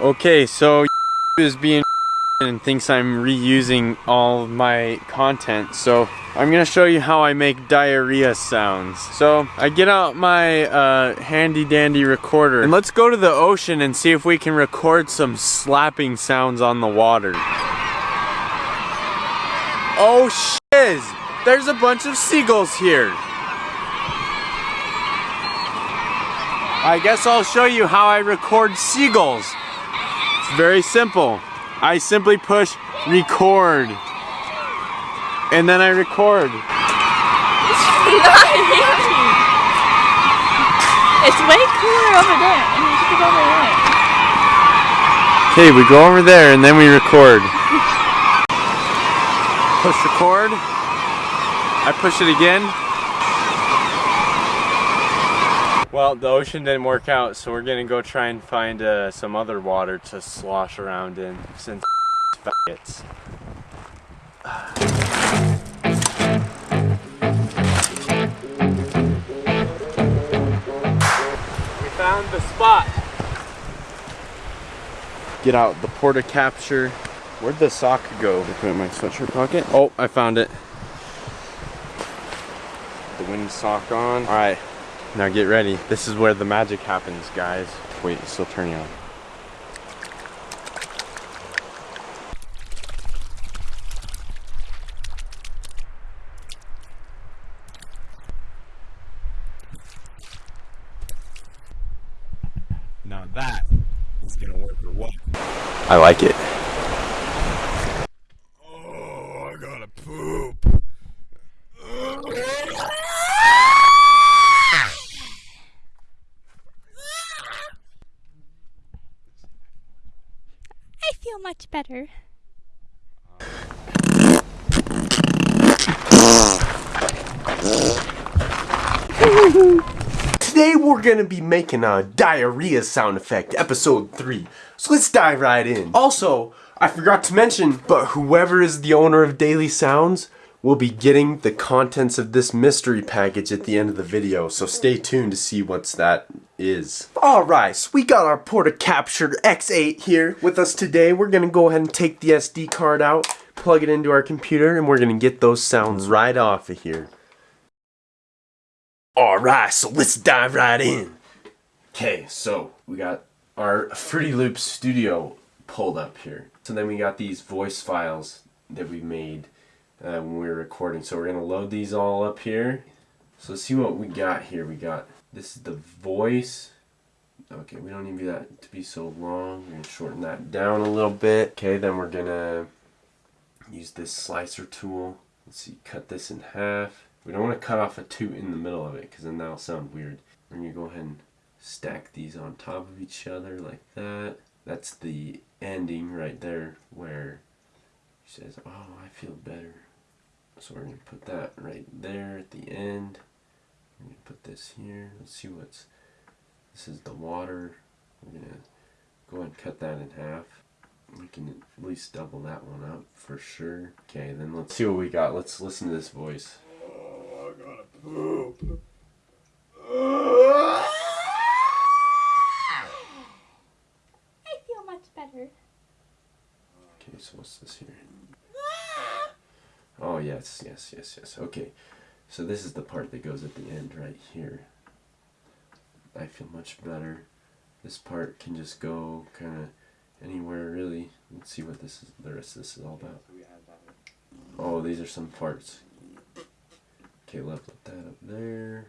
Okay, so is being and thinks I'm reusing all my content. So I'm gonna show you how I make diarrhea sounds. So I get out my uh, handy dandy recorder and let's go to the ocean and see if we can record some slapping sounds on the water. Oh shiz! There's a bunch of seagulls here. I guess I'll show you how I record seagulls. It's very simple. I simply push record. And then I record. It's way cooler over there. And you should go over there. Okay, we go over there and then we record. push record. I push it again. Well, the ocean didn't work out, so we're gonna go try and find uh, some other water to slosh around in since faggots. We found the spot. Get out the porta capture. Where'd the sock go? I put it in my sweatshirt pocket. Oh, I found it. The wind sock on. All right, now get ready. This is where the magic happens, guys. Wait, it's still turning on. Now that is gonna work or what? I like it. Oh, I gotta poop. I feel much better. Today we're gonna be making a diarrhea sound effect, episode 3. So let's dive right in. Also, I forgot to mention, but whoever is the owner of Daily Sounds will be getting the contents of this mystery package at the end of the video, so stay tuned to see what's that is. Alright, so we got our Porta Capture X8 here with us today. We're gonna go ahead and take the SD card out, plug it into our computer, and we're gonna get those sounds right off of here. Alright, so let's dive right in. Okay, so we got our Fruity Loops Studio pulled up here. So then we got these voice files that we made uh, when we were recording. So we're gonna load these all up here. So see what we got here. We got, this is the voice. Okay, we don't need that to be so long. We're gonna shorten that down a little bit. Okay, then we're gonna use this slicer tool. Let's see, cut this in half. We don't want to cut off a two in the middle of it because then that'll sound weird. We're going to go ahead and stack these on top of each other like that. That's the ending right there where she says, oh, I feel better. So we're going to put that right there at the end. Going to put this here. Let's see what's, this is the water. We're to go ahead and cut that in half. We can at least double that one up for sure. Okay, then let's see what we got. Let's listen to this voice. Poop. I feel much better. Okay, so what's this here? Oh, yes, yes, yes, yes. Okay, so this is the part that goes at the end right here. I feel much better. This part can just go kind of anywhere really. Let's see what this is. The rest of this is all about. Oh, these are some parts. Okay, left put that up there.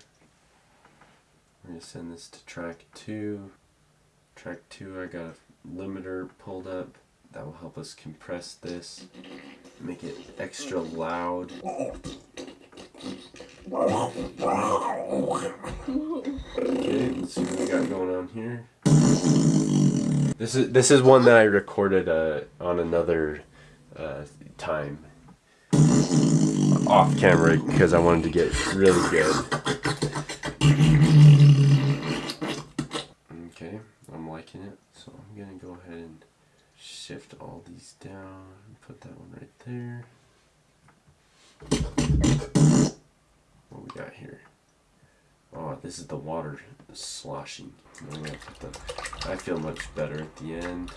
We're gonna send this to track two. Track two, I got a limiter pulled up. That will help us compress this, make it extra loud. Okay, let's see what we got going on here. This is this is one that I recorded uh, on another uh, time off camera because I wanted to get really good. Okay, I'm liking it, so I'm gonna go ahead and shift all these down and put that one right there. What we got here? Oh, this is the water sloshing. I'm gonna put the- I feel much better at the end.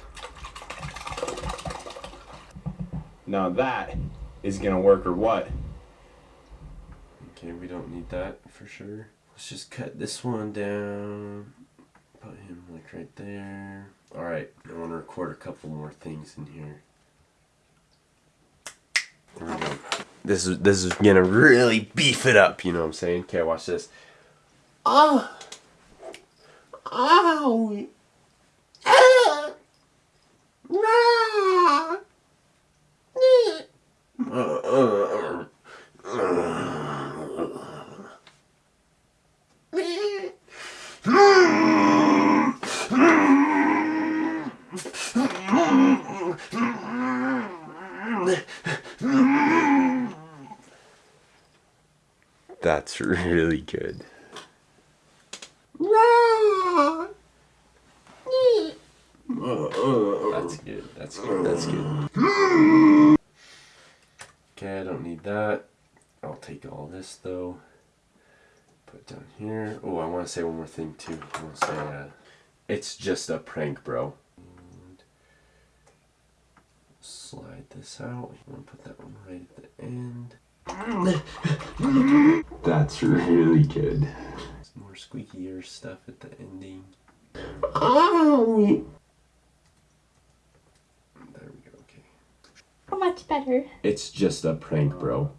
Now that is gonna work or what? Okay, we don't need that for sure. Let's just cut this one down. Put him like right there. Alright, I want to record a couple more things in here. There we go. This is this is gonna really beef it up, you know what I'm saying? Okay, watch this. Ah Ow Ah Ah uh, uh, uh. That's really good. That's good. That's good. That's good. Okay, I don't need that. I'll take all this though. Put down here. Oh, I want to say one more thing too. I want to say, uh, it's just a prank, bro. And slide this out. I want to put that one right at the end. That's really good. Some more squeaky ear stuff at the ending. Ow! There we go. Okay. Oh, much better. It's just a prank, bro.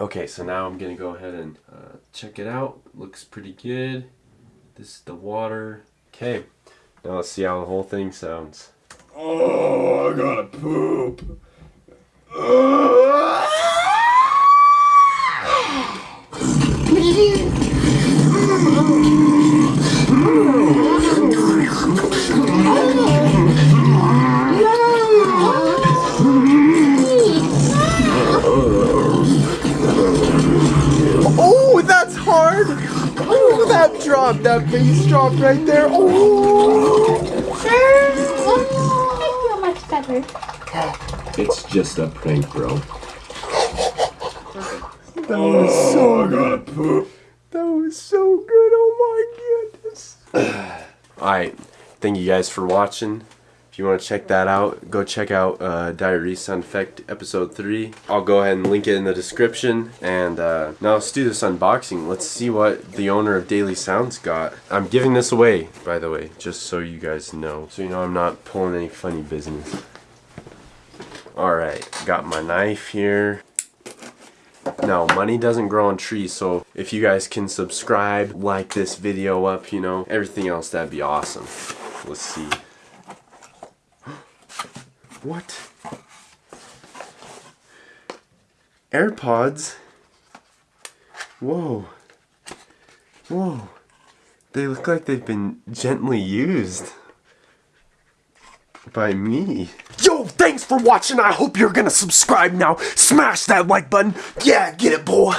Okay, so now I'm gonna go ahead and uh, check it out. Looks pretty good. This is the water. Okay, now let's see how the whole thing sounds. Oh, I gotta poop. Oh, that's hard! Oh, that drop, that bass drop right there. Oh! I feel much better. It's just a prank, bro. That was so good. That was so good. Oh my goodness. Alright, thank you guys for watching. If you want to check that out, go check out uh, Diarrhea Sound Effect episode 3. I'll go ahead and link it in the description. And uh, now let's do this unboxing. Let's see what the owner of Daily Sounds got. I'm giving this away, by the way, just so you guys know. So you know I'm not pulling any funny business. Alright, got my knife here. No, money doesn't grow on trees, so if you guys can subscribe, like this video up, you know, everything else, that'd be awesome. Let's see. What? AirPods? Whoa. Whoa. They look like they've been gently used. By me. Yo, for watching. I hope you're gonna subscribe now. Smash that like button. Yeah, get it, boy.